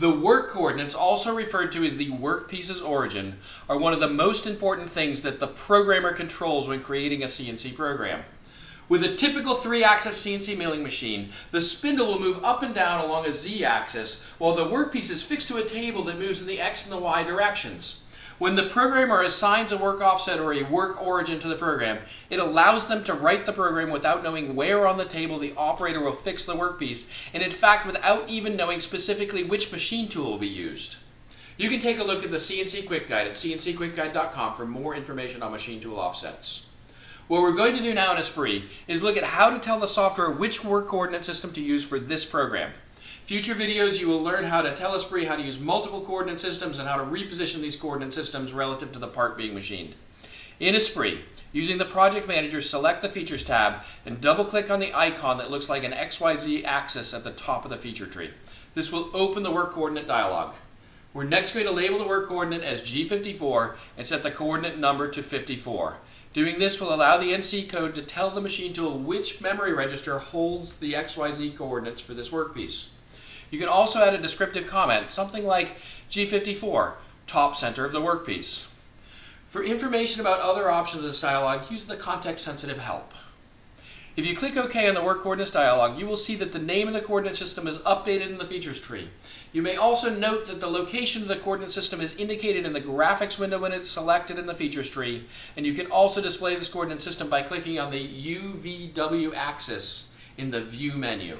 The work coordinates, also referred to as the workpiece's origin, are one of the most important things that the programmer controls when creating a CNC program. With a typical three-axis CNC milling machine, the spindle will move up and down along a z-axis, while the workpiece is fixed to a table that moves in the x and the y directions. When the programmer assigns a work offset or a work origin to the program, it allows them to write the program without knowing where on the table the operator will fix the workpiece, and in fact without even knowing specifically which machine tool will be used. You can take a look at the CNC Quick Guide at cncquickguide.com for more information on machine tool offsets. What we're going to do now in Esprit is look at how to tell the software which work coordinate system to use for this program. Future videos you will learn how to tell Esprit how to use multiple coordinate systems and how to reposition these coordinate systems relative to the part being machined. In Esprit, using the Project Manager, select the Features tab and double click on the icon that looks like an XYZ axis at the top of the feature tree. This will open the work coordinate dialog. We're next going to label the work coordinate as G54 and set the coordinate number to 54. Doing this will allow the NC code to tell the machine tool which memory register holds the XYZ coordinates for this workpiece. You can also add a descriptive comment, something like G54, top center of the workpiece. For information about other options in this dialog, use the context-sensitive help. If you click OK on the Work Coordinates dialog, you will see that the name of the coordinate system is updated in the features tree. You may also note that the location of the coordinate system is indicated in the graphics window when it's selected in the features tree, and you can also display this coordinate system by clicking on the UVW axis in the View menu.